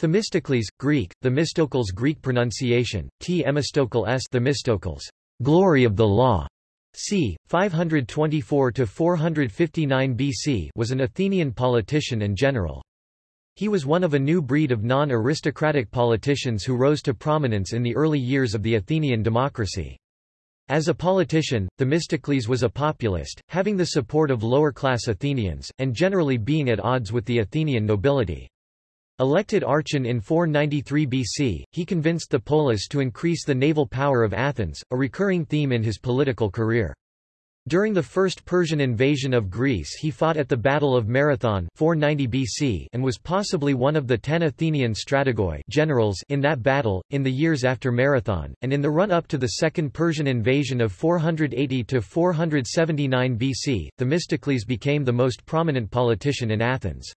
Themistocles, Greek, Themistocles Greek pronunciation, T. Emistokles S. Themistocles, glory of the law, c. 524–459 BC was an Athenian politician and general. He was one of a new breed of non-aristocratic politicians who rose to prominence in the early years of the Athenian democracy. As a politician, Themistocles was a populist, having the support of lower-class Athenians, and generally being at odds with the Athenian nobility. Elected archon in 493 BC, he convinced the polis to increase the naval power of Athens, a recurring theme in his political career. During the first Persian invasion of Greece he fought at the Battle of Marathon 490 BC and was possibly one of the ten Athenian strategoi generals in that battle, in the years after Marathon, and in the run-up to the Second Persian invasion of 480–479 BC, Themistocles became the most prominent politician in Athens.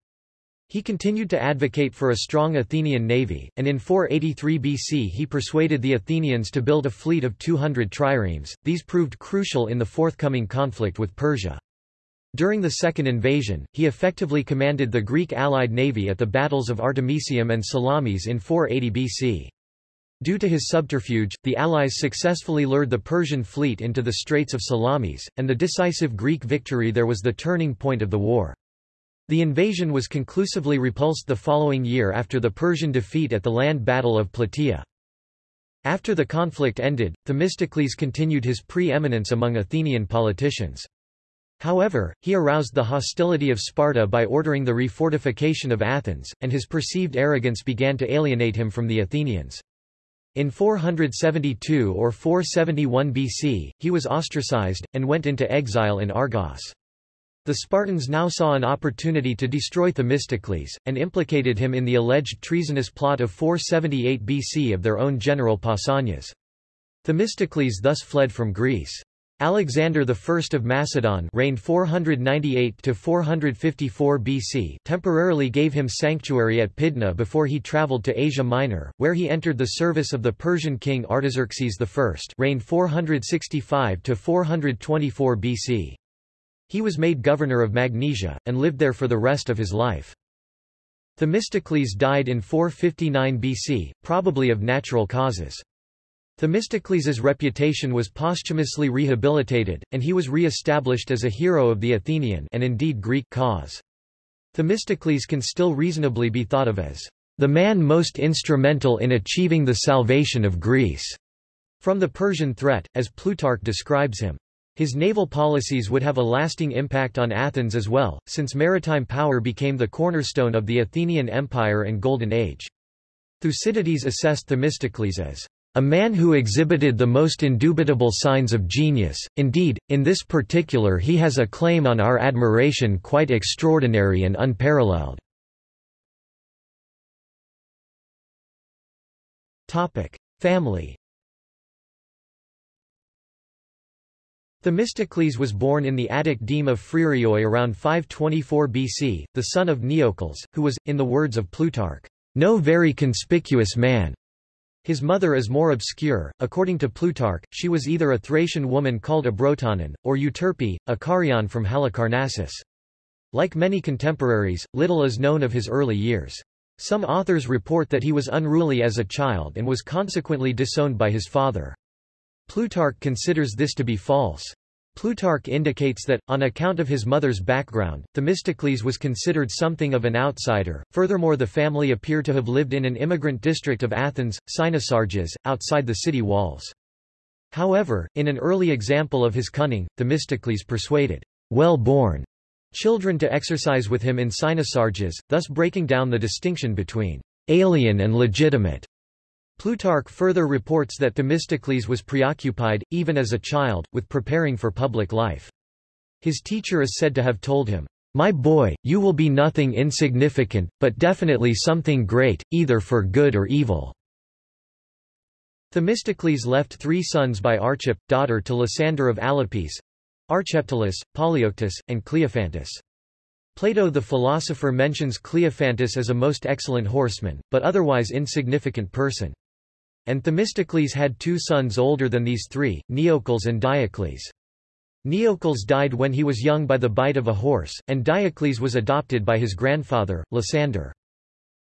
He continued to advocate for a strong Athenian navy, and in 483 BC he persuaded the Athenians to build a fleet of 200 triremes. These proved crucial in the forthcoming conflict with Persia. During the second invasion, he effectively commanded the Greek allied navy at the battles of Artemisium and Salamis in 480 BC. Due to his subterfuge, the Allies successfully lured the Persian fleet into the Straits of Salamis, and the decisive Greek victory there was the turning point of the war. The invasion was conclusively repulsed the following year after the Persian defeat at the land battle of Plataea. After the conflict ended, Themistocles continued his pre-eminence among Athenian politicians. However, he aroused the hostility of Sparta by ordering the refortification of Athens, and his perceived arrogance began to alienate him from the Athenians. In 472 or 471 BC, he was ostracized, and went into exile in Argos. The Spartans now saw an opportunity to destroy Themistocles, and implicated him in the alleged treasonous plot of 478 BC of their own general Pausanias. Themistocles thus fled from Greece. Alexander I of Macedon reigned 498-454 BC temporarily gave him sanctuary at Pydna before he travelled to Asia Minor, where he entered the service of the Persian king Artaxerxes I reigned 465-424 BC. He was made governor of Magnesia, and lived there for the rest of his life. Themistocles died in 459 BC, probably of natural causes. Themistocles's reputation was posthumously rehabilitated, and he was re-established as a hero of the Athenian and indeed Greek cause. Themistocles can still reasonably be thought of as the man most instrumental in achieving the salvation of Greece, from the Persian threat, as Plutarch describes him. His naval policies would have a lasting impact on Athens as well, since maritime power became the cornerstone of the Athenian Empire and Golden Age. Thucydides assessed Themistocles as a man who exhibited the most indubitable signs of genius, indeed, in this particular he has a claim on our admiration quite extraordinary and unparalleled. Family Themistocles was born in the Attic deme of Phryrioi around 524 BC, the son of Neocles, who was, in the words of Plutarch, no very conspicuous man. His mother is more obscure. According to Plutarch, she was either a Thracian woman called Abrotanon, or Euterpe, a Carian from Halicarnassus. Like many contemporaries, little is known of his early years. Some authors report that he was unruly as a child and was consequently disowned by his father. Plutarch considers this to be false. Plutarch indicates that, on account of his mother's background, Themistocles was considered something of an outsider. Furthermore, the family appear to have lived in an immigrant district of Athens, Cynosarges, outside the city walls. However, in an early example of his cunning, Themistocles persuaded well-born children to exercise with him in Cynosarges, thus breaking down the distinction between alien and legitimate. Plutarch further reports that Themistocles was preoccupied, even as a child, with preparing for public life. His teacher is said to have told him, My boy, you will be nothing insignificant, but definitely something great, either for good or evil. Themistocles left three sons by Archip, daughter to Lysander of Alopece, Archeptolus, Polyeuctus, and Cleophantus. Plato the philosopher mentions Cleophantus as a most excellent horseman, but otherwise insignificant person. And Themistocles had two sons older than these three, Neocles and Diocles. Neocles died when he was young by the bite of a horse, and Diocles was adopted by his grandfather, Lysander.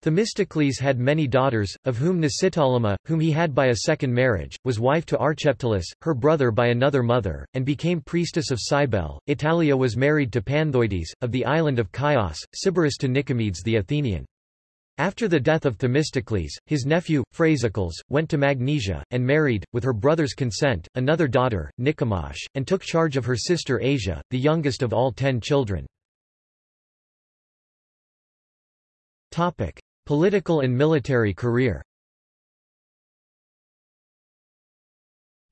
Themistocles had many daughters, of whom Nicitolema, whom he had by a second marriage, was wife to Archeptylus, her brother by another mother, and became priestess of Cybele. Italia was married to Panthoides, of the island of Chios, Sybaris to Nicomedes the Athenian. After the death of Themistocles, his nephew, Phrasycles, went to Magnesia, and married, with her brother's consent, another daughter, Nicomache, and took charge of her sister Asia, the youngest of all ten children. Topic. Political and military career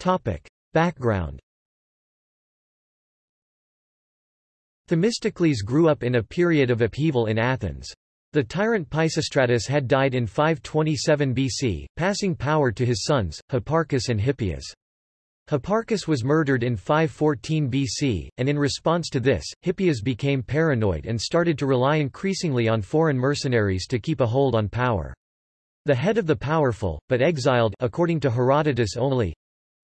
Topic. Background Themistocles grew up in a period of upheaval in Athens. The tyrant Pisistratus had died in 527 BC, passing power to his sons, Hipparchus and Hippias. Hipparchus was murdered in 514 BC, and in response to this, Hippias became paranoid and started to rely increasingly on foreign mercenaries to keep a hold on power. The head of the powerful, but exiled according to Herodotus only,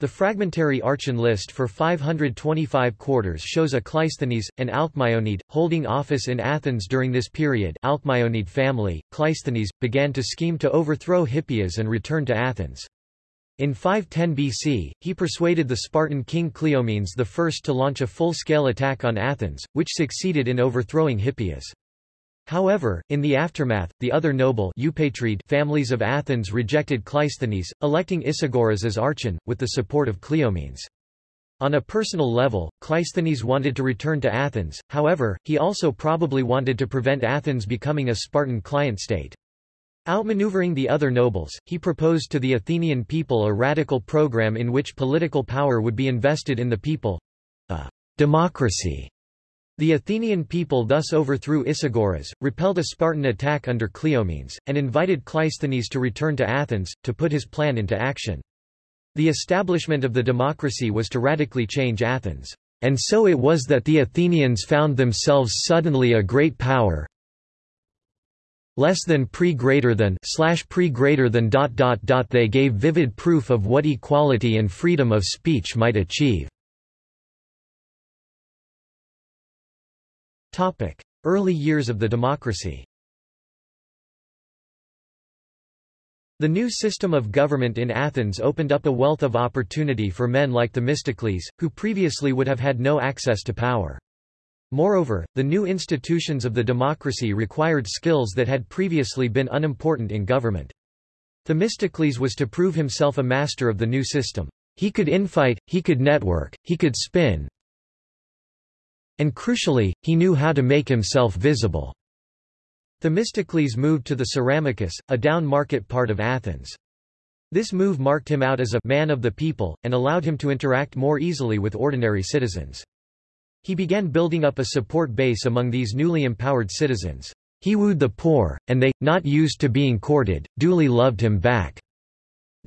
the fragmentary Archon list for 525 quarters shows a Cleisthenes, an Alcmaeonid, holding office in Athens during this period Alcmaeonid family. Cleisthenes, began to scheme to overthrow Hippias and return to Athens. In 510 BC, he persuaded the Spartan king Cleomenes I to launch a full-scale attack on Athens, which succeeded in overthrowing Hippias. However, in the aftermath, the other noble families of Athens rejected Cleisthenes, electing Isagoras as archon, with the support of Cleomenes. On a personal level, Cleisthenes wanted to return to Athens, however, he also probably wanted to prevent Athens becoming a Spartan client state. Outmaneuvering the other nobles, he proposed to the Athenian people a radical program in which political power would be invested in the people—a democracy. The Athenian people thus overthrew Isagoras, repelled a Spartan attack under Cleomenes, and invited Cleisthenes to return to Athens, to put his plan into action. The establishment of the democracy was to radically change Athens. And so it was that the Athenians found themselves suddenly a great power, less than pre greater than slash pre greater than dot dot dot they gave vivid proof of what equality and freedom of speech might achieve. Topic: Early years of the democracy. The new system of government in Athens opened up a wealth of opportunity for men like Themistocles, who previously would have had no access to power. Moreover, the new institutions of the democracy required skills that had previously been unimportant in government. Themistocles was to prove himself a master of the new system. He could infight, he could network, he could spin, and crucially, he knew how to make himself visible. Themistocles moved to the Ceramicus, a down-market part of Athens. This move marked him out as a man of the people, and allowed him to interact more easily with ordinary citizens. He began building up a support base among these newly empowered citizens. He wooed the poor, and they, not used to being courted, duly loved him back.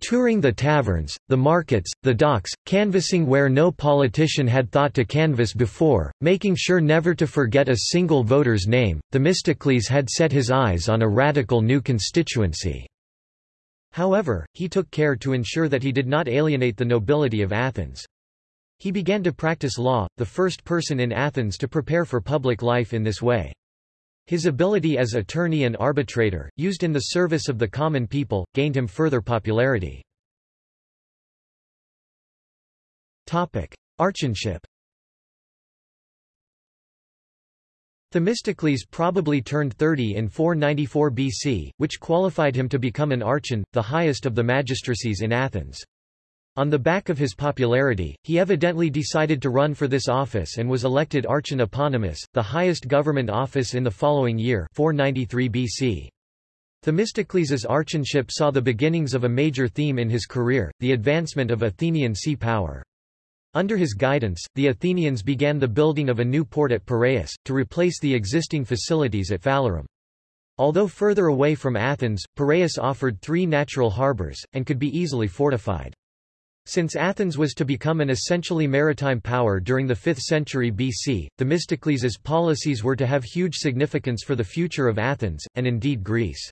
Touring the taverns, the markets, the docks, canvassing where no politician had thought to canvass before, making sure never to forget a single voter's name, Themistocles had set his eyes on a radical new constituency. However, he took care to ensure that he did not alienate the nobility of Athens. He began to practice law, the first person in Athens to prepare for public life in this way. His ability as attorney and arbitrator, used in the service of the common people, gained him further popularity. Archonship Themistocles probably turned 30 in 494 BC, which qualified him to become an archon, the highest of the magistracies in Athens. On the back of his popularity, he evidently decided to run for this office and was elected Archon Eponymous, the highest government office in the following year 493 BC. Themistocles' archonship saw the beginnings of a major theme in his career, the advancement of Athenian sea power. Under his guidance, the Athenians began the building of a new port at Piraeus, to replace the existing facilities at Phalerum. Although further away from Athens, Piraeus offered three natural harbours, and could be easily fortified. Since Athens was to become an essentially maritime power during the 5th century BC, Themistocles' policies were to have huge significance for the future of Athens, and indeed Greece.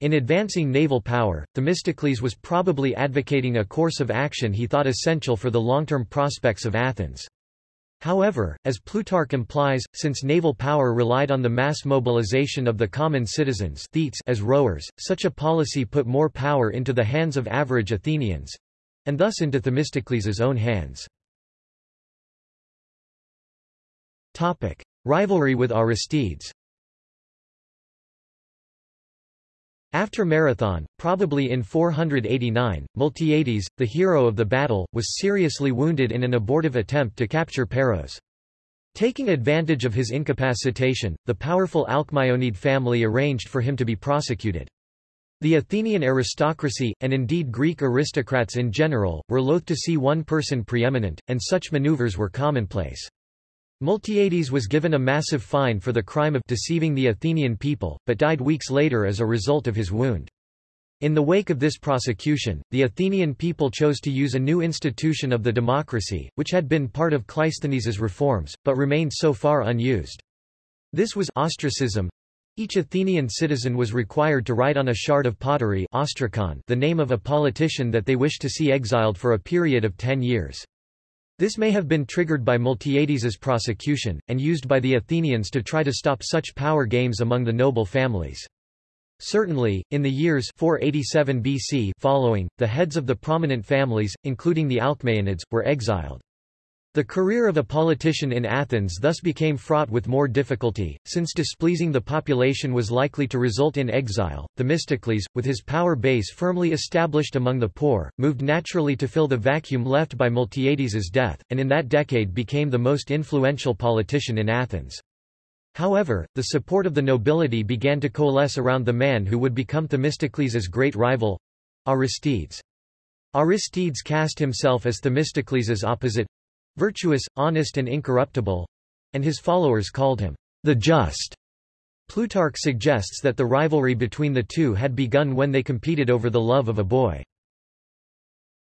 In advancing naval power, Themistocles was probably advocating a course of action he thought essential for the long-term prospects of Athens. However, as Plutarch implies, since naval power relied on the mass mobilization of the common citizens as rowers, such a policy put more power into the hands of average Athenians—and thus into Themistocles' own hands. Topic. Rivalry with Aristides After Marathon, probably in 489, Miltiades, the hero of the battle, was seriously wounded in an abortive attempt to capture Paros. Taking advantage of his incapacitation, the powerful Alcmaeonid family arranged for him to be prosecuted. The Athenian aristocracy, and indeed Greek aristocrats in general, were loath to see one person preeminent, and such maneuvers were commonplace. Miltiades was given a massive fine for the crime of deceiving the Athenian people, but died weeks later as a result of his wound. In the wake of this prosecution, the Athenian people chose to use a new institution of the democracy, which had been part of Cleisthenes' reforms, but remained so far unused. This was ostracism. Each Athenian citizen was required to write on a shard of pottery ostrakon the name of a politician that they wished to see exiled for a period of ten years. This may have been triggered by Miltiades's prosecution, and used by the Athenians to try to stop such power games among the noble families. Certainly, in the years 487 BC following, the heads of the prominent families, including the Alcmaeonids, were exiled. The career of a politician in Athens thus became fraught with more difficulty, since displeasing the population was likely to result in exile. Themistocles, with his power base firmly established among the poor, moved naturally to fill the vacuum left by Miltiades's death, and in that decade became the most influential politician in Athens. However, the support of the nobility began to coalesce around the man who would become Themistocles' great rival—Aristides. Aristides cast himself as Themistocles' opposite, virtuous, honest and incorruptible, and his followers called him the Just. Plutarch suggests that the rivalry between the two had begun when they competed over the love of a boy.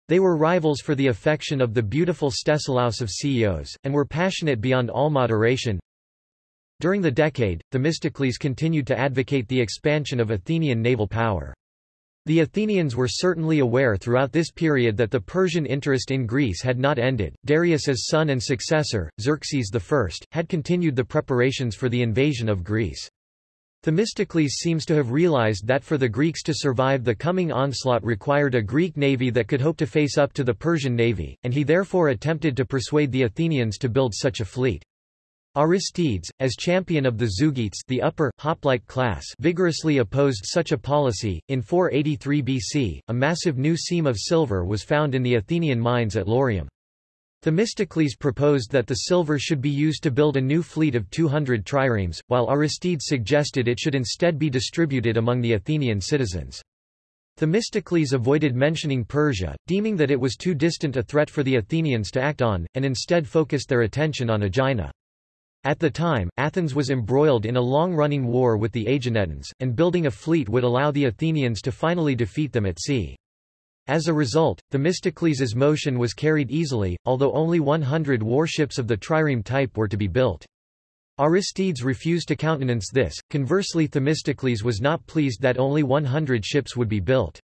They were rivals for the affection of the beautiful Stesilaus of Ceos, and were passionate beyond all moderation. During the decade, Themistocles continued to advocate the expansion of Athenian naval power. The Athenians were certainly aware throughout this period that the Persian interest in Greece had not ended. Darius's son and successor, Xerxes I, had continued the preparations for the invasion of Greece. Themistocles seems to have realized that for the Greeks to survive the coming onslaught required a Greek navy that could hope to face up to the Persian navy, and he therefore attempted to persuade the Athenians to build such a fleet. Aristides, as champion of the Zeugites the upper, hoplite class vigorously opposed such a policy. In 483 BC, a massive new seam of silver was found in the Athenian mines at Laurium. Themistocles proposed that the silver should be used to build a new fleet of 200 triremes, while Aristides suggested it should instead be distributed among the Athenian citizens. Themistocles avoided mentioning Persia, deeming that it was too distant a threat for the Athenians to act on, and instead focused their attention on Aegina. At the time, Athens was embroiled in a long-running war with the Aeginetans, and building a fleet would allow the Athenians to finally defeat them at sea. As a result, Themistocles' motion was carried easily, although only 100 warships of the trireme type were to be built. Aristides refused to countenance this, conversely Themistocles was not pleased that only 100 ships would be built.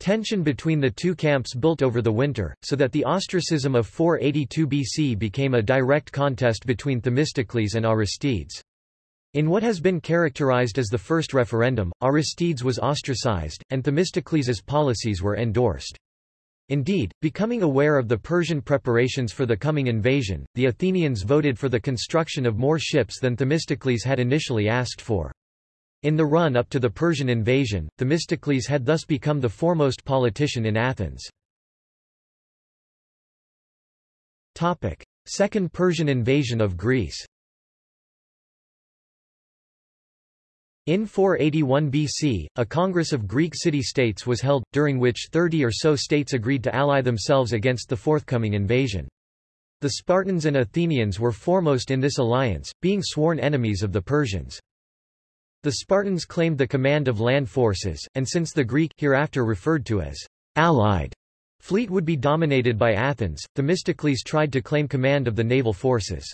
Tension between the two camps built over the winter, so that the ostracism of 482 BC became a direct contest between Themistocles and Aristides. In what has been characterized as the first referendum, Aristides was ostracized, and Themistocles' policies were endorsed. Indeed, becoming aware of the Persian preparations for the coming invasion, the Athenians voted for the construction of more ships than Themistocles had initially asked for. In the run-up to the Persian invasion, Themistocles had thus become the foremost politician in Athens. Second Persian invasion of Greece In 481 BC, a Congress of Greek city-states was held, during which 30 or so states agreed to ally themselves against the forthcoming invasion. The Spartans and Athenians were foremost in this alliance, being sworn enemies of the Persians. The Spartans claimed the command of land forces, and since the Greek hereafter referred to as allied fleet would be dominated by Athens, Themistocles tried to claim command of the naval forces.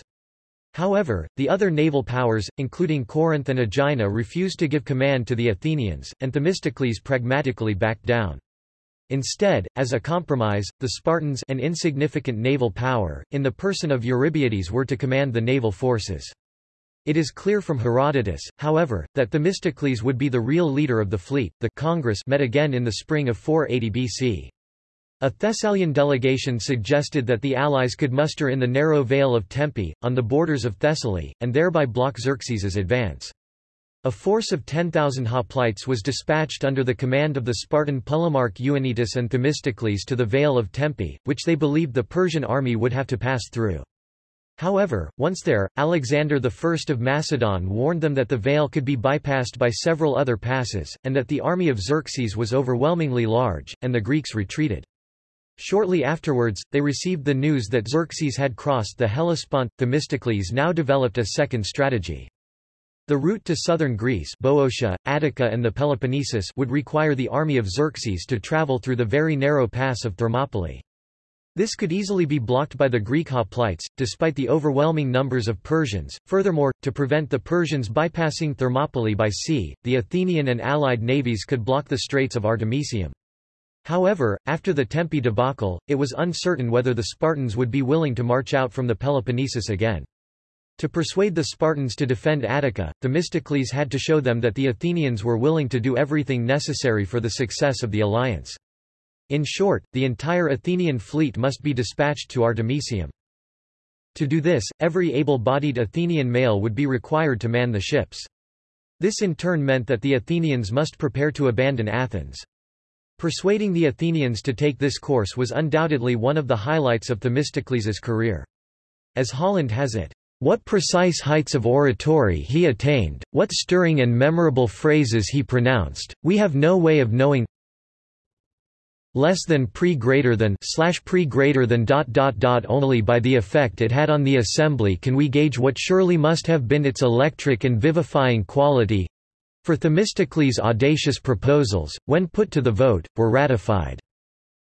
However, the other naval powers, including Corinth and Aegina refused to give command to the Athenians, and Themistocles pragmatically backed down. Instead, as a compromise, the Spartans an insignificant naval power, in the person of Eurybiades were to command the naval forces. It is clear from Herodotus, however, that Themistocles would be the real leader of the fleet. The Congress met again in the spring of 480 BC. A Thessalian delegation suggested that the allies could muster in the narrow vale of Tempe, on the borders of Thessaly, and thereby block Xerxes's advance. A force of 10,000 hoplites was dispatched under the command of the Spartan Polemarch Euanytus and Themistocles to the Vale of Tempe, which they believed the Persian army would have to pass through. However, once there, Alexander I of Macedon warned them that the Vale could be bypassed by several other passes, and that the army of Xerxes was overwhelmingly large, and the Greeks retreated. Shortly afterwards, they received the news that Xerxes had crossed the Hellespont. Themistocles now developed a second strategy. The route to southern Greece Boeotia, Attica and the Peloponnesus would require the army of Xerxes to travel through the very narrow pass of Thermopylae. This could easily be blocked by the Greek hoplites, despite the overwhelming numbers of Persians. Furthermore, to prevent the Persians bypassing Thermopylae by sea, the Athenian and allied navies could block the Straits of Artemisium. However, after the Tempe debacle, it was uncertain whether the Spartans would be willing to march out from the Peloponnesus again. To persuade the Spartans to defend Attica, Themistocles had to show them that the Athenians were willing to do everything necessary for the success of the alliance. In short, the entire Athenian fleet must be dispatched to Artemisium. To do this, every able-bodied Athenian male would be required to man the ships. This in turn meant that the Athenians must prepare to abandon Athens. Persuading the Athenians to take this course was undoubtedly one of the highlights of Themistocles' career. As Holland has it, what precise heights of oratory he attained, what stirring and memorable phrases he pronounced, we have no way of knowing less than pre greater than slash pre greater than dot dot dot only by the effect it had on the assembly can we gauge what surely must have been its electric and vivifying quality for Themistocles' audacious proposals, when put to the vote, were ratified.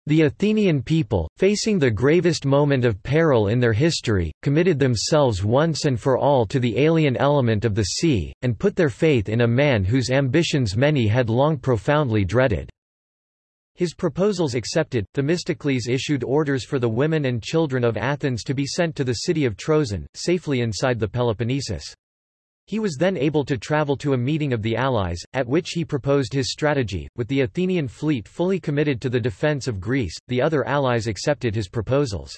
The Athenian people, facing the gravest moment of peril in their history, committed themselves once and for all to the alien element of the sea, and put their faith in a man whose ambitions many had long profoundly dreaded. His proposals accepted, Themistocles issued orders for the women and children of Athens to be sent to the city of Troezen, safely inside the Peloponnesus. He was then able to travel to a meeting of the Allies, at which he proposed his strategy. With the Athenian fleet fully committed to the defense of Greece, the other allies accepted his proposals.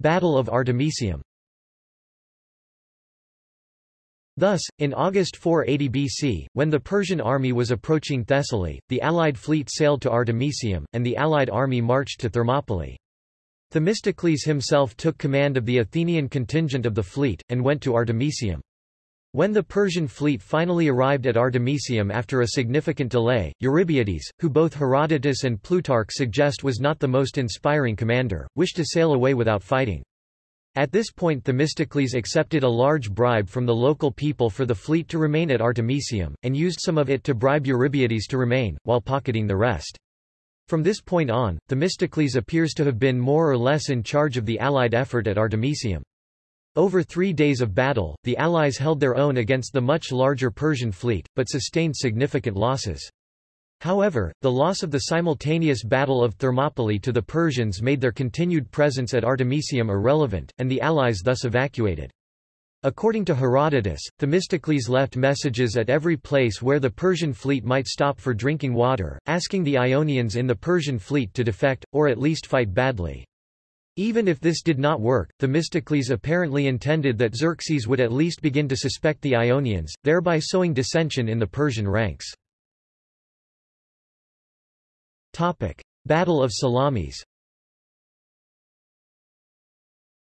Battle of Artemisium. Thus, in August 480 BC, when the Persian army was approaching Thessaly, the Allied fleet sailed to Artemisium, and the Allied army marched to Thermopylae. Themistocles himself took command of the Athenian contingent of the fleet, and went to Artemisium. When the Persian fleet finally arrived at Artemisium after a significant delay, Eurybiades, who both Herodotus and Plutarch suggest was not the most inspiring commander, wished to sail away without fighting. At this point Themistocles accepted a large bribe from the local people for the fleet to remain at Artemisium, and used some of it to bribe Eurybiades to remain, while pocketing the rest. From this point on, Themistocles appears to have been more or less in charge of the Allied effort at Artemisium. Over three days of battle, the Allies held their own against the much larger Persian fleet, but sustained significant losses. However, the loss of the simultaneous Battle of Thermopylae to the Persians made their continued presence at Artemisium irrelevant, and the Allies thus evacuated. According to Herodotus, Themistocles left messages at every place where the Persian fleet might stop for drinking water, asking the Ionians in the Persian fleet to defect, or at least fight badly. Even if this did not work, Themistocles apparently intended that Xerxes would at least begin to suspect the Ionians, thereby sowing dissension in the Persian ranks. Battle of Salamis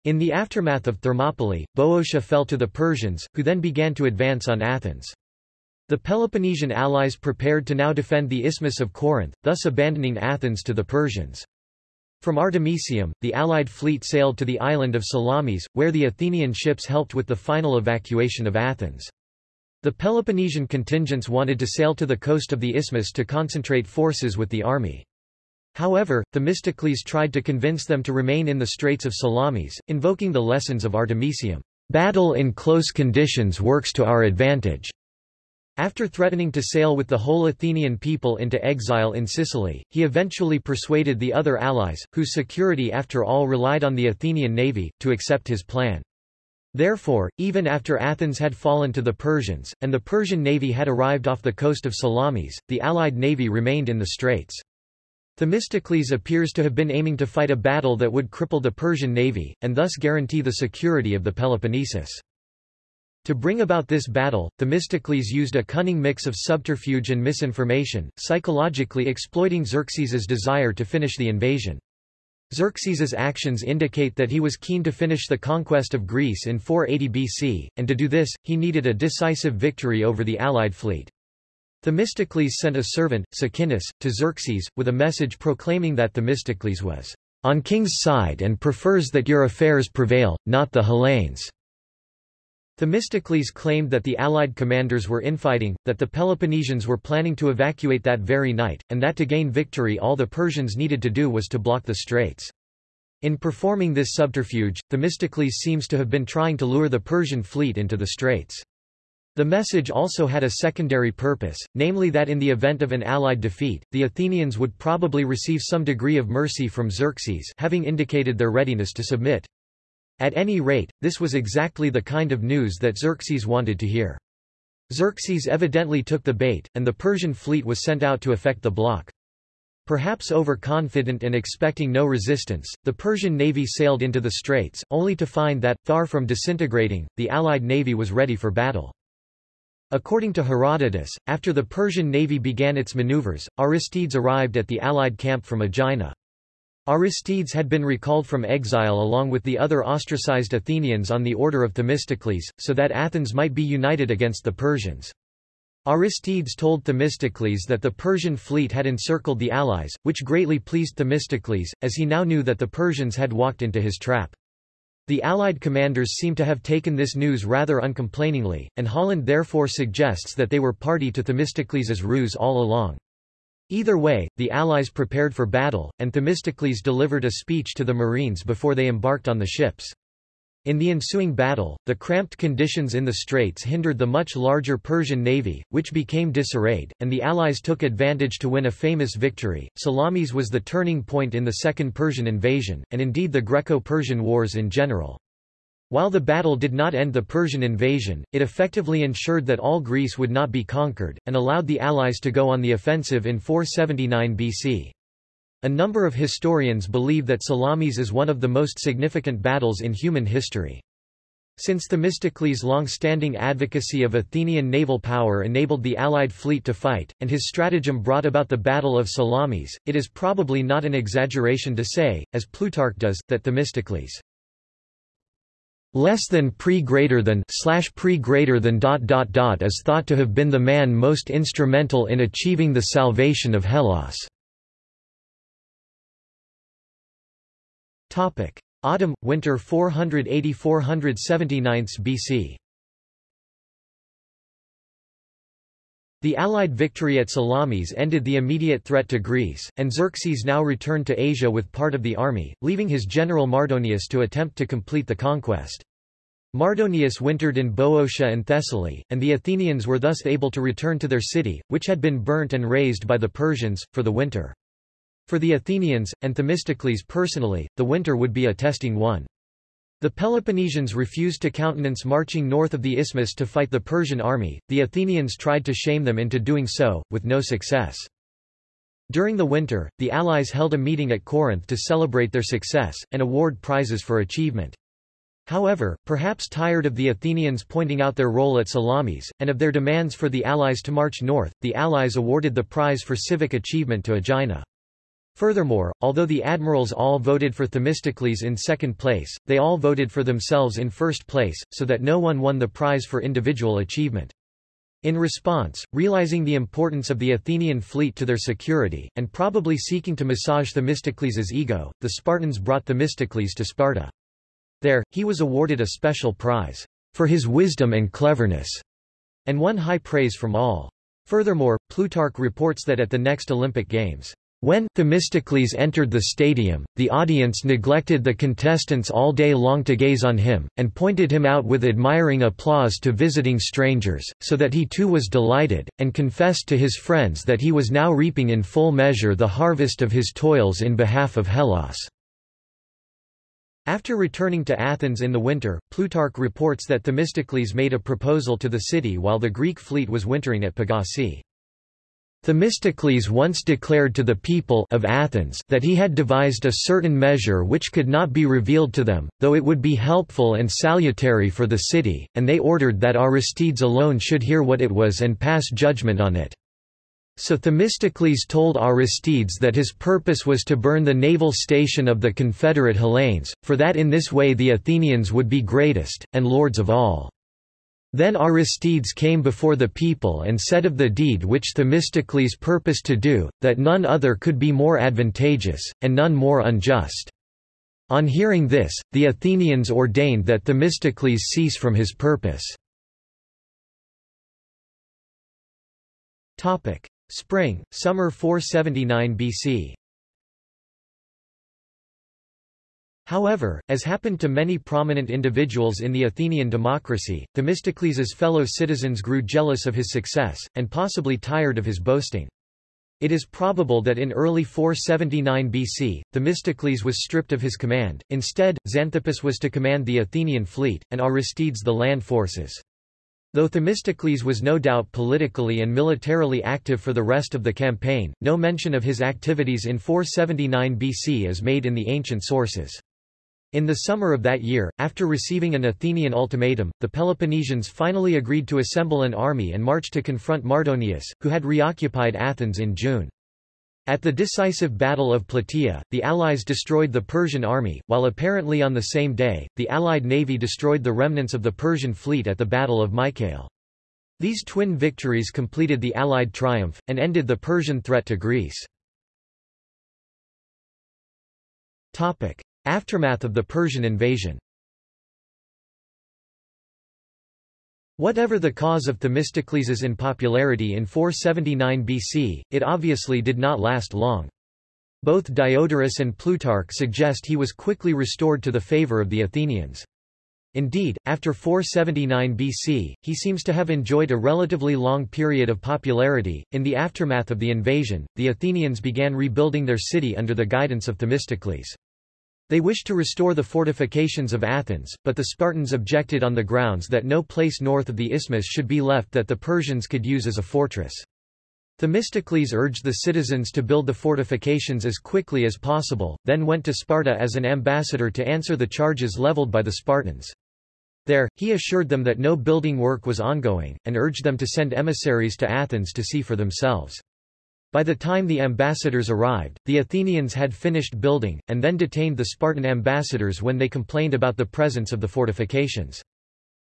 In the aftermath of Thermopylae, Boeotia fell to the Persians, who then began to advance on Athens. The Peloponnesian allies prepared to now defend the Isthmus of Corinth, thus abandoning Athens to the Persians. From Artemisium, the Allied fleet sailed to the island of Salamis, where the Athenian ships helped with the final evacuation of Athens. The Peloponnesian contingents wanted to sail to the coast of the isthmus to concentrate forces with the army. However, Themistocles tried to convince them to remain in the Straits of Salamis, invoking the lessons of Artemisium. Battle in close conditions works to our advantage. After threatening to sail with the whole Athenian people into exile in Sicily, he eventually persuaded the other allies, whose security after all relied on the Athenian navy, to accept his plan. Therefore, even after Athens had fallen to the Persians, and the Persian navy had arrived off the coast of Salamis, the allied navy remained in the straits. Themistocles appears to have been aiming to fight a battle that would cripple the Persian navy, and thus guarantee the security of the Peloponnesus. To bring about this battle, Themistocles used a cunning mix of subterfuge and misinformation, psychologically exploiting Xerxes's desire to finish the invasion. Xerxes's actions indicate that he was keen to finish the conquest of Greece in 480 BC, and to do this, he needed a decisive victory over the allied fleet. Themistocles sent a servant, Sicinnus, to Xerxes, with a message proclaiming that Themistocles was on king's side and prefers that your affairs prevail, not the Hellenes. Themistocles claimed that the allied commanders were infighting, that the Peloponnesians were planning to evacuate that very night, and that to gain victory all the Persians needed to do was to block the straits. In performing this subterfuge, Themistocles seems to have been trying to lure the Persian fleet into the straits. The message also had a secondary purpose, namely that in the event of an allied defeat, the Athenians would probably receive some degree of mercy from Xerxes having indicated their readiness to submit. At any rate, this was exactly the kind of news that Xerxes wanted to hear. Xerxes evidently took the bait, and the Persian fleet was sent out to effect the block. Perhaps overconfident and expecting no resistance, the Persian navy sailed into the straits, only to find that, far from disintegrating, the allied navy was ready for battle. According to Herodotus, after the Persian navy began its maneuvers, Aristides arrived at the allied camp from Aegina. Aristides had been recalled from exile along with the other ostracized Athenians on the order of Themistocles, so that Athens might be united against the Persians. Aristides told Themistocles that the Persian fleet had encircled the allies, which greatly pleased Themistocles, as he now knew that the Persians had walked into his trap. The Allied commanders seem to have taken this news rather uncomplainingly, and Holland therefore suggests that they were party to Themistocles's ruse all along. Either way, the Allies prepared for battle, and Themistocles delivered a speech to the Marines before they embarked on the ships. In the ensuing battle, the cramped conditions in the straits hindered the much larger Persian navy, which became disarrayed, and the Allies took advantage to win a famous victory. Salamis was the turning point in the Second Persian invasion, and indeed the Greco-Persian wars in general. While the battle did not end the Persian invasion, it effectively ensured that all Greece would not be conquered, and allowed the Allies to go on the offensive in 479 BC. A number of historians believe that Salamis is one of the most significant battles in human history. Since Themistocles' long-standing advocacy of Athenian naval power enabled the Allied fleet to fight, and his stratagem brought about the Battle of Salamis, it is probably not an exaggeration to say, as Plutarch does, that Themistocles less than pre greater than slash pre greater than dot dot dot is thought to have been the man most instrumental in achieving the salvation of Hellas. Topic: Autumn winter 480-479 BC. The Allied victory at Salamis ended the immediate threat to Greece, and Xerxes now returned to Asia with part of the army, leaving his general Mardonius to attempt to complete the conquest. Mardonius wintered in Boeotia and Thessaly, and the Athenians were thus able to return to their city, which had been burnt and razed by the Persians, for the winter. For the Athenians, and Themistocles personally, the winter would be a testing one. The Peloponnesians refused to countenance marching north of the isthmus to fight the Persian army, the Athenians tried to shame them into doing so, with no success. During the winter, the allies held a meeting at Corinth to celebrate their success, and award prizes for achievement. However, perhaps tired of the Athenians pointing out their role at Salamis, and of their demands for the allies to march north, the allies awarded the prize for civic achievement to Aegina. Furthermore, although the admirals all voted for Themistocles in second place, they all voted for themselves in first place, so that no one won the prize for individual achievement. In response, realizing the importance of the Athenian fleet to their security, and probably seeking to massage Themistocles' ego, the Spartans brought Themistocles to Sparta. There, he was awarded a special prize for his wisdom and cleverness, and won high praise from all. Furthermore, Plutarch reports that at the next Olympic Games, When Themistocles entered the stadium, the audience neglected the contestants all day long to gaze on him, and pointed him out with admiring applause to visiting strangers, so that he too was delighted, and confessed to his friends that he was now reaping in full measure the harvest of his toils in behalf of Hellas. After returning to Athens in the winter, Plutarch reports that Themistocles made a proposal to the city while the Greek fleet was wintering at Pagasae. Themistocles once declared to the people of Athens that he had devised a certain measure which could not be revealed to them, though it would be helpful and salutary for the city, and they ordered that Aristides alone should hear what it was and pass judgment on it. So Themistocles told Aristides that his purpose was to burn the naval station of the Confederate Hellenes, for that in this way the Athenians would be greatest, and lords of all. Then Aristides came before the people and said of the deed which Themistocles purposed to do, that none other could be more advantageous, and none more unjust. On hearing this, the Athenians ordained that Themistocles cease from his purpose. Spring, summer 479 BC However, as happened to many prominent individuals in the Athenian democracy, Themistocles's fellow citizens grew jealous of his success, and possibly tired of his boasting. It is probable that in early 479 BC, Themistocles was stripped of his command, instead, Xanthippus was to command the Athenian fleet, and Aristides the land forces. Though Themistocles was no doubt politically and militarily active for the rest of the campaign, no mention of his activities in 479 BC is made in the ancient sources. In the summer of that year, after receiving an Athenian ultimatum, the Peloponnesians finally agreed to assemble an army and march to confront Mardonius, who had reoccupied Athens in June. At the decisive Battle of Plataea, the Allies destroyed the Persian army, while apparently on the same day, the Allied navy destroyed the remnants of the Persian fleet at the Battle of Mycale. These twin victories completed the Allied triumph, and ended the Persian threat to Greece. Aftermath of the Persian invasion Whatever the cause of Themistocles's unpopularity in 479 BC, it obviously did not last long. Both Diodorus and Plutarch suggest he was quickly restored to the favor of the Athenians. Indeed, after 479 BC, he seems to have enjoyed a relatively long period of popularity. In the aftermath of the invasion, the Athenians began rebuilding their city under the guidance of Themistocles. They wished to restore the fortifications of Athens, but the Spartans objected on the grounds that no place north of the isthmus should be left that the Persians could use as a fortress. Themistocles urged the citizens to build the fortifications as quickly as possible, then went to Sparta as an ambassador to answer the charges leveled by the Spartans. There, he assured them that no building work was ongoing, and urged them to send emissaries to Athens to see for themselves. By the time the ambassadors arrived, the Athenians had finished building, and then detained the Spartan ambassadors when they complained about the presence of the fortifications.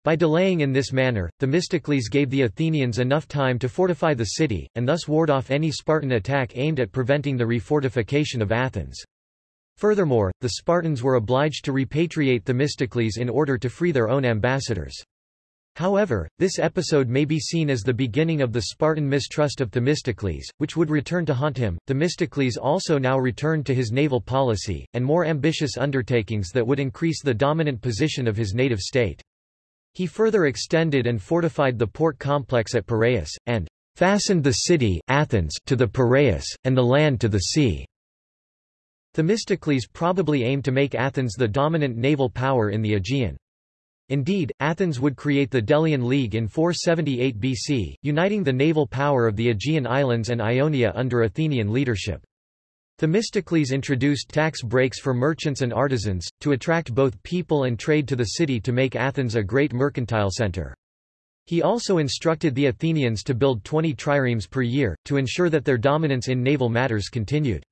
By delaying in this manner, Themistocles gave the Athenians enough time to fortify the city, and thus ward off any Spartan attack aimed at preventing the refortification of Athens. Furthermore, the Spartans were obliged to repatriate Themistocles in order to free their own ambassadors. However, this episode may be seen as the beginning of the Spartan mistrust of Themistocles, which would return to haunt him. Themistocles also now returned to his naval policy, and more ambitious undertakings that would increase the dominant position of his native state. He further extended and fortified the port complex at Piraeus, and fastened the city Athens to the Piraeus, and the land to the sea. Themistocles probably aimed to make Athens the dominant naval power in the Aegean. Indeed, Athens would create the Delian League in 478 BC, uniting the naval power of the Aegean Islands and Ionia under Athenian leadership. Themistocles introduced tax breaks for merchants and artisans, to attract both people and trade to the city to make Athens a great mercantile center. He also instructed the Athenians to build 20 triremes per year, to ensure that their dominance in naval matters continued.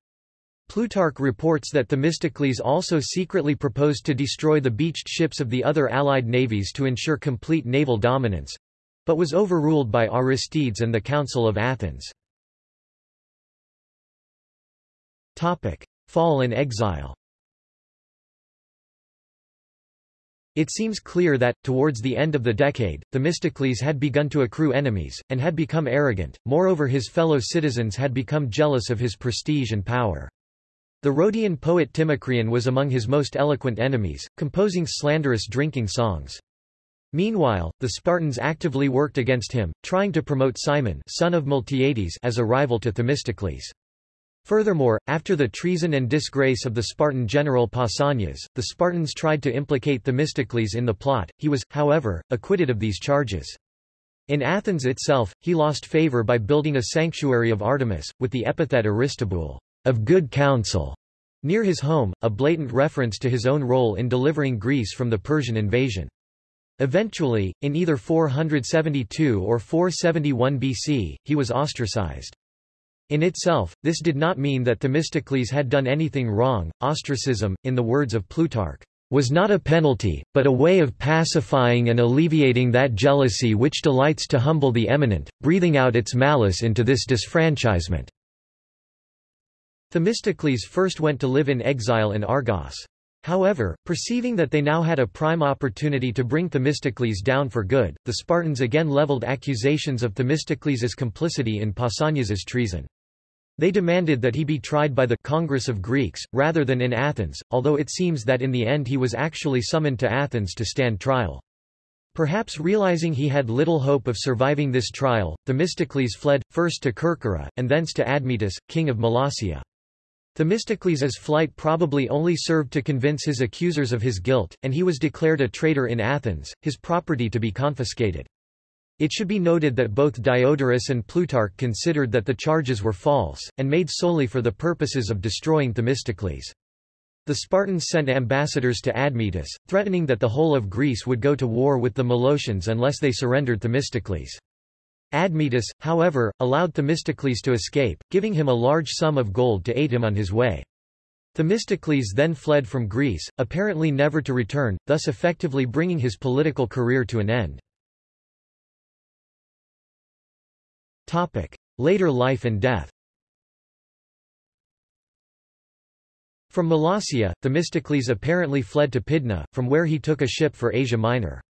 Plutarch reports that Themistocles also secretly proposed to destroy the beached ships of the other Allied navies to ensure complete naval dominance—but was overruled by Aristides and the Council of Athens. Fall and exile It seems clear that, towards the end of the decade, Themistocles had begun to accrue enemies, and had become arrogant, moreover his fellow citizens had become jealous of his prestige and power. The Rhodian poet Timocreon was among his most eloquent enemies, composing slanderous drinking songs. Meanwhile, the Spartans actively worked against him, trying to promote Cimon son of Miltiades as a rival to Themistocles. Furthermore, after the treason and disgrace of the Spartan general Pausanias, the Spartans tried to implicate Themistocles in the plot, he was, however, acquitted of these charges. In Athens itself, he lost favor by building a sanctuary of Artemis, with the epithet Aristobule of good counsel, near his home, a blatant reference to his own role in delivering Greece from the Persian invasion. Eventually, in either 472 or 471 BC, he was ostracized. In itself, this did not mean that Themistocles had done anything wrong. Ostracism, in the words of Plutarch, was not a penalty, but a way of pacifying and alleviating that jealousy which delights to humble the eminent, breathing out its malice into this disfranchisement. Themistocles first went to live in exile in Argos. However, perceiving that they now had a prime opportunity to bring Themistocles down for good, the Spartans again leveled accusations of Themistocles' complicity in Pausanias' treason. They demanded that he be tried by the Congress of Greeks, rather than in Athens, although it seems that in the end he was actually summoned to Athens to stand trial. Perhaps realizing he had little hope of surviving this trial, Themistocles fled, first to Kerkyra, and thence to Admetus, king of Molossia. Themistocles' flight probably only served to convince his accusers of his guilt, and he was declared a traitor in Athens, his property to be confiscated. It should be noted that both Diodorus and Plutarch considered that the charges were false, and made solely for the purposes of destroying Themistocles. The Spartans sent ambassadors to Admetus, threatening that the whole of Greece would go to war with the Molossians unless they surrendered Themistocles. Admetus, however, allowed Themistocles to escape, giving him a large sum of gold to aid him on his way. Themistocles then fled from Greece, apparently never to return, thus effectively bringing his political career to an end. Topic. Later life and death From Molossia, Themistocles apparently fled to Pydna, from where he took a ship for Asia Minor.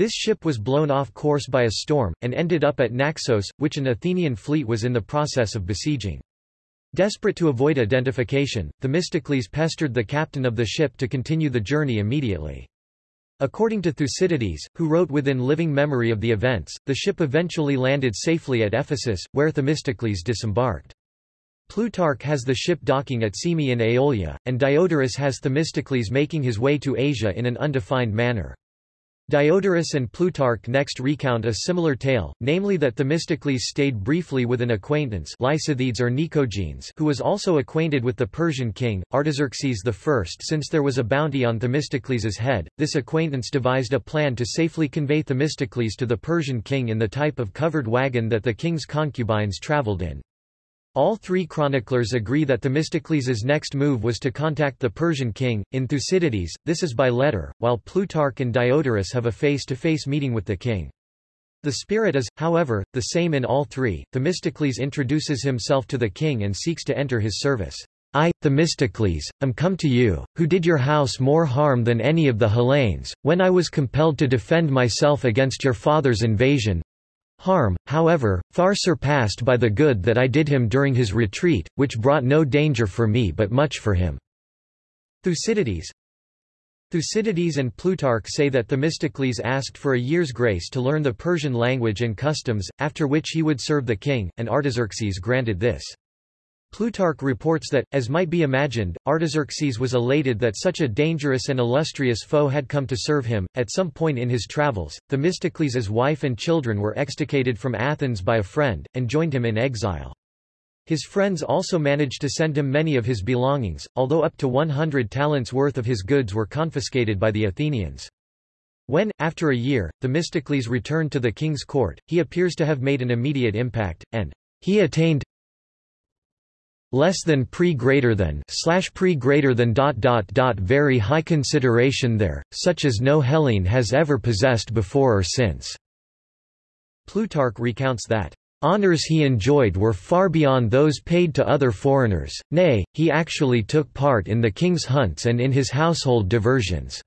This ship was blown off course by a storm, and ended up at Naxos, which an Athenian fleet was in the process of besieging. Desperate to avoid identification, Themistocles pestered the captain of the ship to continue the journey immediately. According to Thucydides, who wrote within living memory of the events, the ship eventually landed safely at Ephesus, where Themistocles disembarked. Plutarch has the ship docking at Cyme in Aeolia, and Diodorus has Themistocles making his way to Asia in an undefined manner. Diodorus and Plutarch next recount a similar tale, namely that Themistocles stayed briefly with an acquaintance Lysithedes or Nicogenes who was also acquainted with the Persian king, Artaxerxes I. Since there was a bounty on Themistocles' head, this acquaintance devised a plan to safely convey Themistocles to the Persian king in the type of covered wagon that the king's concubines traveled in. All three chroniclers agree that Themistocles' next move was to contact the Persian king. In Thucydides, this is by letter, while Plutarch and Diodorus have a face-to-face -face meeting with the king. The spirit is, however, the same in all three. Themistocles introduces himself to the king and seeks to enter his service. I, Themistocles, am come to you, who did your house more harm than any of the Hellenes, when I was compelled to defend myself against your father's invasion, Harm, however, far surpassed by the good that I did him during his retreat, which brought no danger for me but much for him." Thucydides Thucydides and Plutarch say that Themistocles asked for a year's grace to learn the Persian language and customs, after which he would serve the king, and Artaxerxes granted this. Plutarch reports that, as might be imagined, Artaxerxes was elated that such a dangerous and illustrious foe had come to serve him. At some point in his travels, Themistocles' wife and children were extricated from Athens by a friend, and joined him in exile. His friends also managed to send him many of his belongings, although up to 100 talents worth of his goods were confiscated by the Athenians. When, after a year, Themistocles returned to the king's court, he appears to have made an immediate impact, and he attained less than pre greater than slash pre greater than dot dot dot very high consideration there, such as no Hellene has ever possessed before or since. Plutarch recounts that honors he enjoyed were far beyond those paid to other foreigners, nay, he actually took part in the king's hunts and in his household diversions.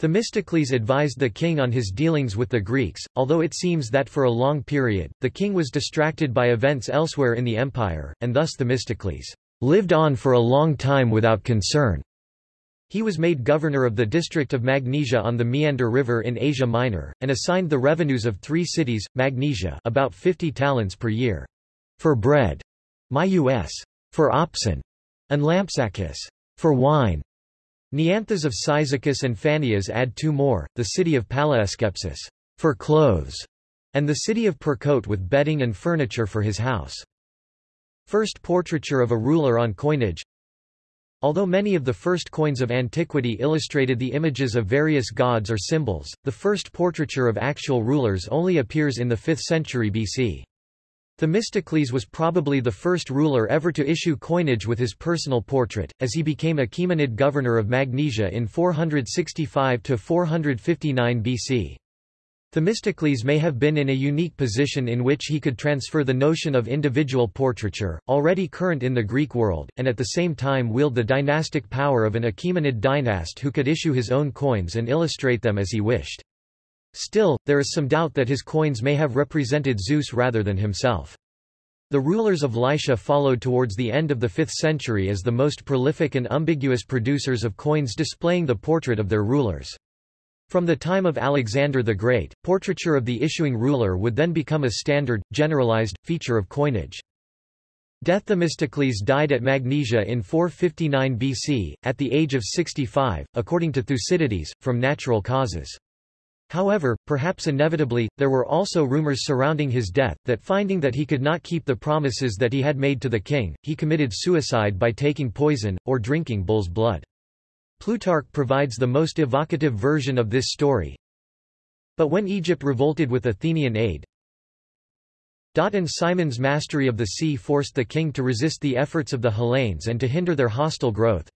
Themistocles advised the king on his dealings with the Greeks, although it seems that for a long period, the king was distracted by events elsewhere in the empire, and thus Themistocles lived on for a long time without concern. He was made governor of the district of Magnesia on the Meander River in Asia Minor, and assigned the revenues of three cities, Magnesia about 50 talents per year, for bread, myus, for oxen, and Lampsacus, for wine. Neanthes of Cyzicus and Phanias add two more, the city of Palaeskepsis, for clothes, and the city of Percote with bedding and furniture for his house. First portraiture of a ruler on coinage Although many of the first coins of antiquity illustrated the images of various gods or symbols, the first portraiture of actual rulers only appears in the 5th century BC. Themistocles was probably the first ruler ever to issue coinage with his personal portrait, as he became Achaemenid governor of Magnesia in 465–459 BC. Themistocles may have been in a unique position in which he could transfer the notion of individual portraiture, already current in the Greek world, and at the same time wield the dynastic power of an Achaemenid dynast who could issue his own coins and illustrate them as he wished. Still, there is some doubt that his coins may have represented Zeus rather than himself. The rulers of Lycia followed towards the end of the 5th century as the most prolific and ambiguous producers of coins displaying the portrait of their rulers. From the time of Alexander the Great, portraiture of the issuing ruler would then become a standard, generalized, feature of coinage. Death Themistocles died at Magnesia in 459 BC, at the age of 65, according to Thucydides, from natural causes. However, perhaps inevitably, there were also rumors surrounding his death, that finding that he could not keep the promises that he had made to the king, he committed suicide by taking poison, or drinking bull's blood. Plutarch provides the most evocative version of this story. But when Egypt revolted with Athenian aid, and Cimon's mastery of the sea forced the king to resist the efforts of the Hellenes and to hinder their hostile growth,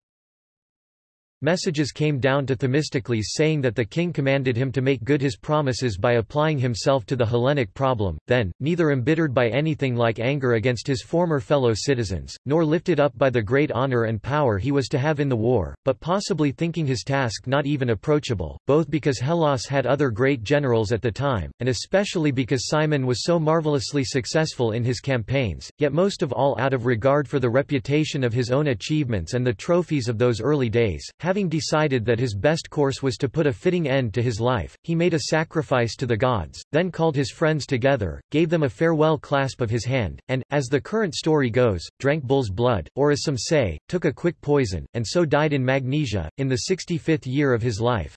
Messages came down to Themistocles saying that the king commanded him to make good his promises by applying himself to the Hellenic problem, then, neither embittered by anything like anger against his former fellow citizens, nor lifted up by the great honor and power he was to have in the war, but possibly thinking his task not even approachable, both because Hellas had other great generals at the time, and especially because Cimon was so marvelously successful in his campaigns, yet most of all out of regard for the reputation of his own achievements and the trophies of those early days, decided that his best course was to put a fitting end to his life, he made a sacrifice to the gods, then called his friends together, gave them a farewell clasp of his hand, and, as the current story goes, drank bull's blood, or as some say, took a quick poison, and so died in Magnesia, in the 65th year of his life.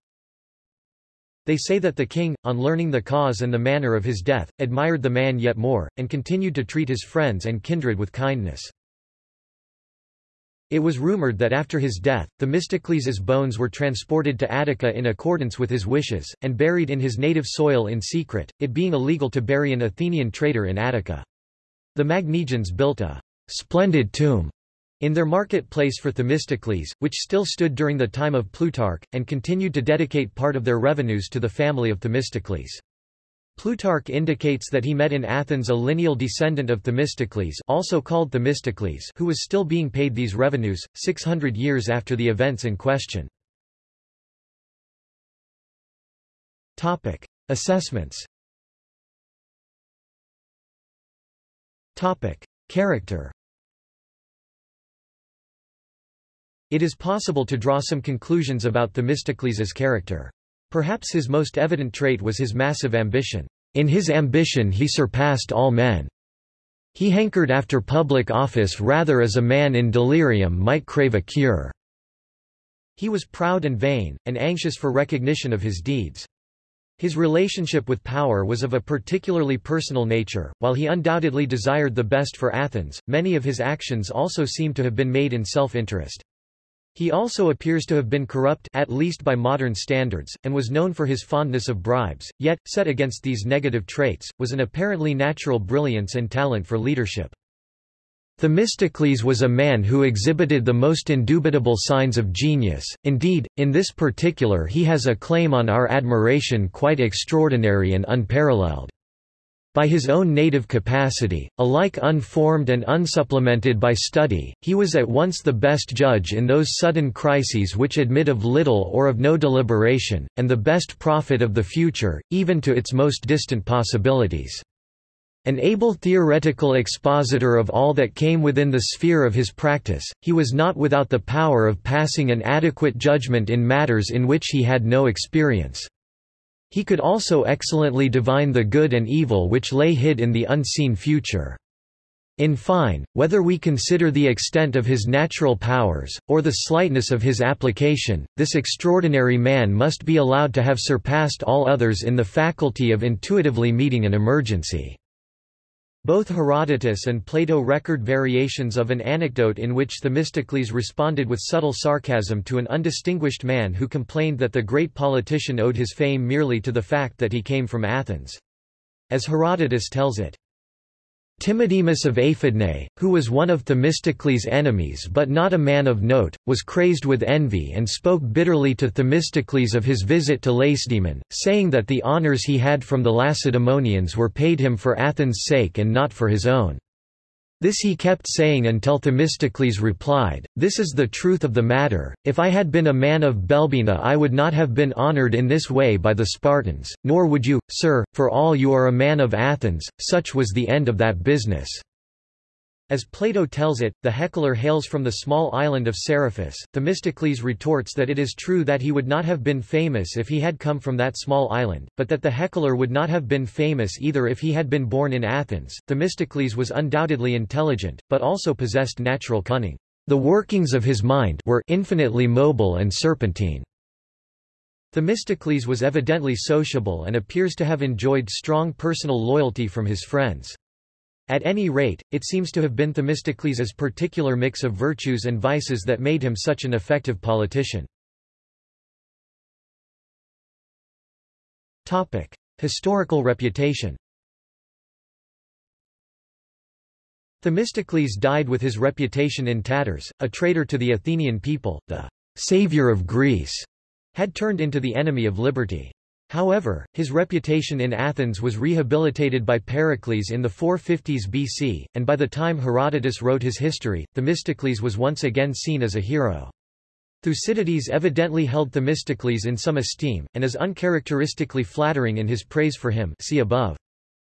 They say that the king, on learning the cause and the manner of his death, admired the man yet more, and continued to treat his friends and kindred with kindness. It was rumored that after his death, Themistocles' bones were transported to Attica in accordance with his wishes, and buried in his native soil in secret, it being illegal to bury an Athenian traitor in Attica. The Magnesians built a splendid tomb in their marketplace for Themistocles, which still stood during the time of Plutarch, and continued to dedicate part of their revenues to the family of Themistocles. Plutarch indicates that he met in Athens a lineal descendant of Themistocles also called Themistocles who was still being paid these revenues, 600 years after the events in question. Topic. Assessments Topic. Character It is possible to draw some conclusions about Themistocles' character. Perhaps his most evident trait was his massive ambition. In his ambition he surpassed all men. He hankered after public office rather as a man in delirium might crave a cure. He was proud and vain, and anxious for recognition of his deeds. His relationship with power was of a particularly personal nature, while he undoubtedly desired the best for Athens, many of his actions also seem to have been made in self-interest. He also appears to have been corrupt at least by modern standards, and was known for his fondness of bribes, yet, set against these negative traits, was an apparently natural brilliance and talent for leadership. Themistocles was a man who exhibited the most indubitable signs of genius, indeed, in this particular he has a claim on our admiration quite extraordinary and unparalleled. By his own native capacity, alike unformed and unsupplemented by study, he was at once the best judge in those sudden crises which admit of little or of no deliberation, and the best prophet of the future, even to its most distant possibilities. An able theoretical expositor of all that came within the sphere of his practice, he was not without the power of passing an adequate judgment in matters in which he had no experience. He could also excellently divine the good and evil which lay hid in the unseen future. In fine, whether we consider the extent of his natural powers, or the slightness of his application, this extraordinary man must be allowed to have surpassed all others in the faculty of intuitively meeting an emergency. Both Herodotus and Plato record variations of an anecdote in which Themistocles responded with subtle sarcasm to an undistinguished man who complained that the great politician owed his fame merely to the fact that he came from Athens. As Herodotus tells it, Timodemus of Aphidnae, who was one of Themistocles' enemies but not a man of note, was crazed with envy and spoke bitterly to Themistocles of his visit to Lacedaemon, saying that the honours he had from the Lacedaemonians were paid him for Athens' sake and not for his own. This he kept saying until Themistocles replied, This is the truth of the matter, if I had been a man of Belbina I would not have been honoured in this way by the Spartans, nor would you, sir, for all you are a man of Athens, such was the end of that business. As Plato tells it, the heckler hails from the small island of Seriphus. Themistocles retorts that it is true that he would not have been famous if he had come from that small island, but that the heckler would not have been famous either if he had been born in Athens. Themistocles was undoubtedly intelligent, but also possessed natural cunning. The workings of his mind were infinitely mobile and serpentine. Themistocles was evidently sociable and appears to have enjoyed strong personal loyalty from his friends. At any rate, it seems to have been Themistocles' particular mix of virtues and vices that made him such an effective politician. Historical reputation Themistocles died with his reputation in tatters, a traitor to the Athenian people, the savior of Greece, had turned into the enemy of liberty. However, his reputation in Athens was rehabilitated by Pericles in the 450s BC, and by the time Herodotus wrote his history, Themistocles was once again seen as a hero. Thucydides evidently held Themistocles in some esteem, and is uncharacteristically flattering in his praise for him see above.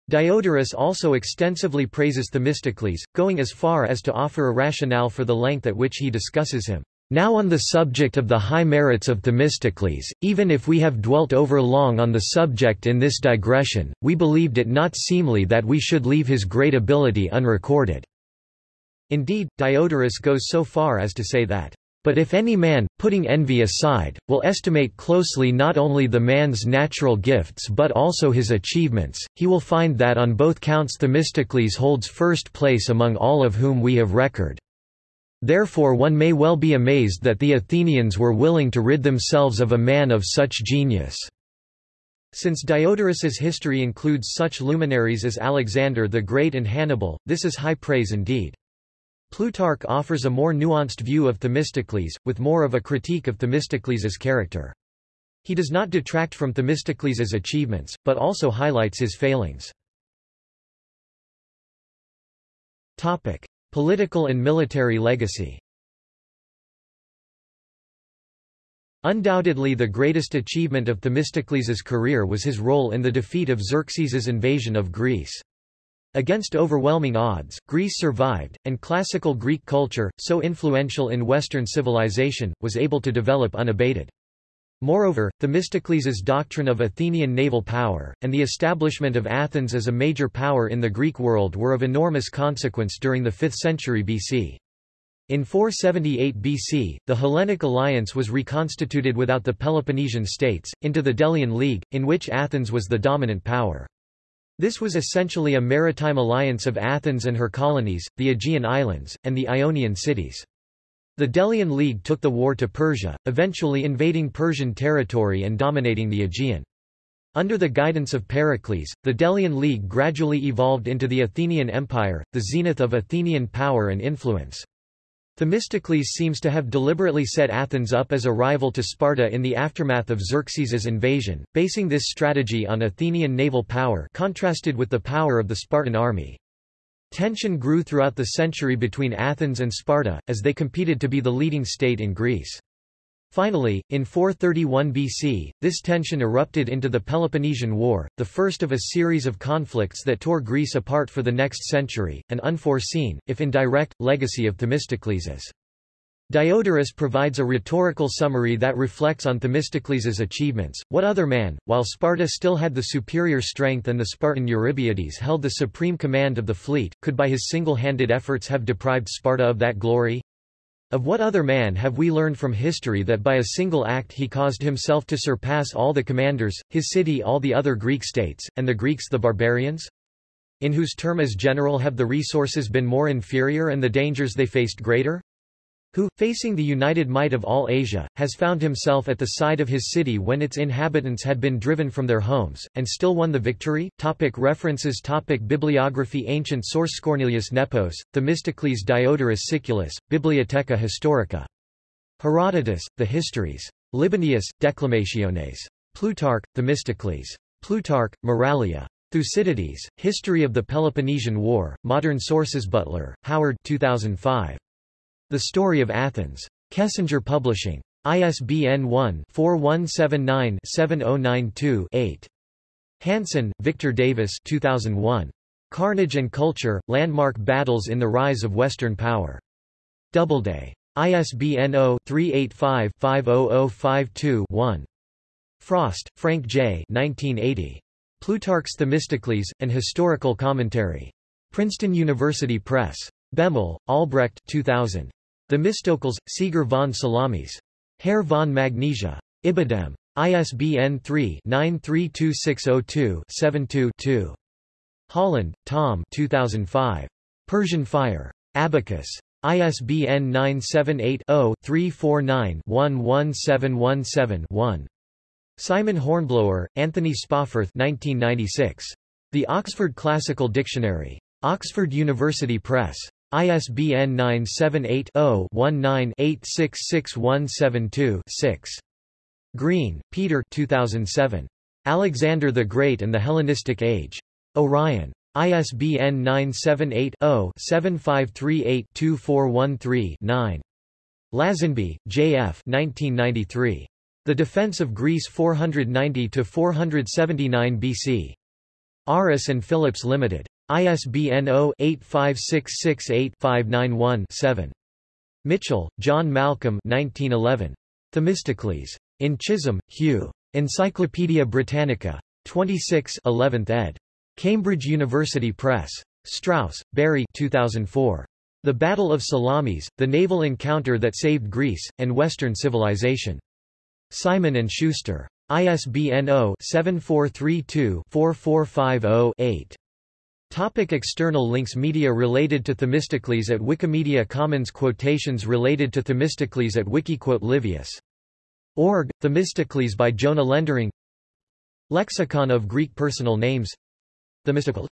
Diodorus also extensively praises Themistocles, going as far as to offer a rationale for the length at which he discusses him. Now on the subject of the high merits of Themistocles, even if we have dwelt over long on the subject in this digression, we believed it not seemly that we should leave his great ability unrecorded." Indeed, Diodorus goes so far as to say that, "...but if any man, putting envy aside, will estimate closely not only the man's natural gifts but also his achievements, he will find that on both counts Themistocles holds first place among all of whom we have record." Therefore one may well be amazed that the Athenians were willing to rid themselves of a man of such genius. Since Diodorus's history includes such luminaries as Alexander the Great and Hannibal, this is high praise indeed. Plutarch offers a more nuanced view of Themistocles, with more of a critique of Themistocles's character. He does not detract from Themistocles's achievements, but also highlights his failings. Topic. Political and military legacy Undoubtedly the greatest achievement of Themistocles' career was his role in the defeat of Xerxes' invasion of Greece. Against overwhelming odds, Greece survived, and classical Greek culture, so influential in Western civilization, was able to develop unabated. Moreover, Themistocles' doctrine of Athenian naval power, and the establishment of Athens as a major power in the Greek world were of enormous consequence during the 5th century BC. In 478 BC, the Hellenic alliance was reconstituted without the Peloponnesian states, into the Delian League, in which Athens was the dominant power. This was essentially a maritime alliance of Athens and her colonies, the Aegean islands, and the Ionian cities. The Delian League took the war to Persia, eventually invading Persian territory and dominating the Aegean. Under the guidance of Pericles, the Delian League gradually evolved into the Athenian Empire, the zenith of Athenian power and influence. Themistocles seems to have deliberately set Athens up as a rival to Sparta in the aftermath of Xerxes's invasion, basing this strategy on Athenian naval power contrasted with the power of the Spartan army. Tension grew throughout the century between Athens and Sparta, as they competed to be the leading state in Greece. Finally, in 431 BC, this tension erupted into the Peloponnesian War, the first of a series of conflicts that tore Greece apart for the next century, an unforeseen, if indirect, legacy of Themistocles's. Diodorus provides a rhetorical summary that reflects on Themistocles's achievements. What other man, while Sparta still had the superior strength and the Spartan Eurybiades held the supreme command of the fleet, could by his single-handed efforts have deprived Sparta of that glory? Of what other man have we learned from history that by a single act he caused himself to surpass all the commanders, his city all the other Greek states, and the Greeks the barbarians? In whose term as general have the resources been more inferior and the dangers they faced greater? Who, facing the united might of all Asia, has found himself at the side of his city when its inhabitants had been driven from their homes, and still won the victory? Topic references Topic Bibliography Ancient source Cornelius Nepos, Themistocles Diodorus Siculus, Bibliotheca Historica. Herodotus, The Histories. Libanius, Declamationes. Plutarch, Themistocles. Plutarch, Moralia. Thucydides, History of the Peloponnesian War, Modern Sources Butler, Howard 2005. The Story of Athens. Kessinger Publishing. ISBN 1-4179-7092-8. Hanson, Victor Davis 2001. Carnage and Culture, Landmark Battles in the Rise of Western Power. Doubleday. ISBN 0-385-50052-1. Frost, Frank J. 1980. Plutarch's Themistocles, An Historical Commentary. Princeton University Press. Behmel, Albrecht 2000. Themistocles, Sieger von Salamis. Herr von Magnesia. Ibidem. ISBN 3-932602-72-2. Holland, Tom 2005. Persian Fire. Abacus. ISBN 978-0-349-11717-1. Simon Hornblower, Anthony Spawforth 1996. The Oxford Classical Dictionary. Oxford University Press. ISBN 978-0-19-866172-6. Green, Peter 2007. Alexander the Great and the Hellenistic Age. Orion. ISBN 978-0-7538-2413-9. Lazenby, J. F. 1993. The Defense of Greece 490–479 BC. Aris and Phillips Limited. ISBN 0-85668-591-7. Mitchell, John Malcolm 1911. Themistocles. In Chisholm, Hugh. Encyclopædia Britannica. 26 11th ed. Cambridge University Press. Strauss, Barry 2004. The Battle of Salamis, The Naval Encounter That Saved Greece, and Western Civilization. Simon & Schuster. ISBN 0-7432-4450-8. Topic external links Media related to Themistocles at Wikimedia Commons Quotations related to Themistocles at Wikiquote Livius. Org, Themistocles by Jonah Lendering. Lexicon of Greek Personal Names. Themistocle